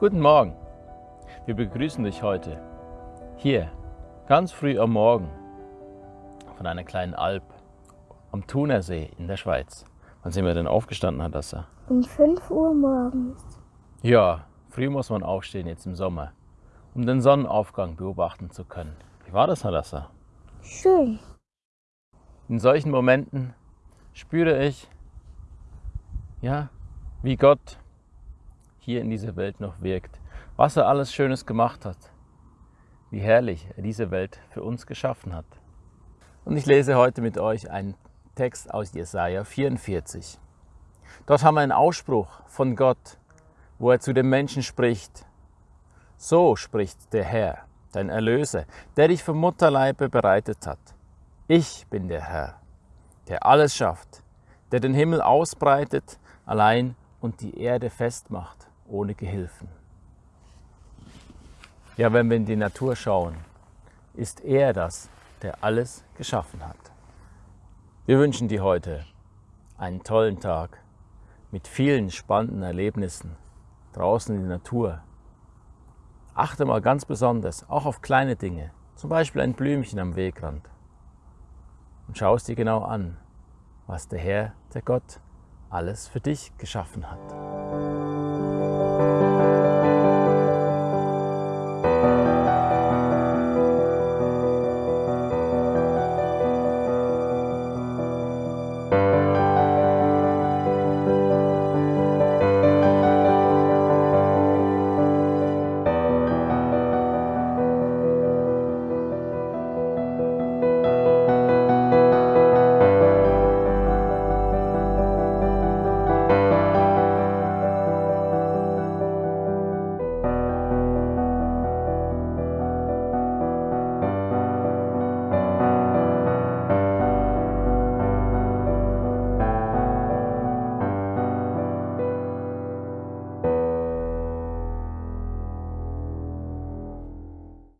Guten Morgen. Wir begrüßen dich heute hier ganz früh am Morgen von einer kleinen Alp am Thunersee in der Schweiz. Wann sind wir denn aufgestanden, Hadassah? Um 5 Uhr morgens. Ja, früh muss man aufstehen jetzt im Sommer, um den Sonnenaufgang beobachten zu können. Wie war das, Hadassah? Schön. In solchen Momenten spüre ich, ja, wie Gott hier in dieser Welt noch wirkt, was er alles Schönes gemacht hat, wie herrlich er diese Welt für uns geschaffen hat. Und ich lese heute mit euch einen Text aus Jesaja 44. Dort haben wir einen Ausspruch von Gott, wo er zu den Menschen spricht. So spricht der Herr, dein Erlöser, der dich vom Mutterleibe bereitet hat. Ich bin der Herr, der alles schafft, der den Himmel ausbreitet, allein und die Erde festmacht, ohne Gehilfen. Ja, wenn wir in die Natur schauen, ist er das, der alles geschaffen hat. Wir wünschen dir heute einen tollen Tag mit vielen spannenden Erlebnissen draußen in der Natur. Achte mal ganz besonders auch auf kleine Dinge, zum Beispiel ein Blümchen am Wegrand. Und schau es dir genau an, was der Herr, der Gott, alles für dich geschaffen hat.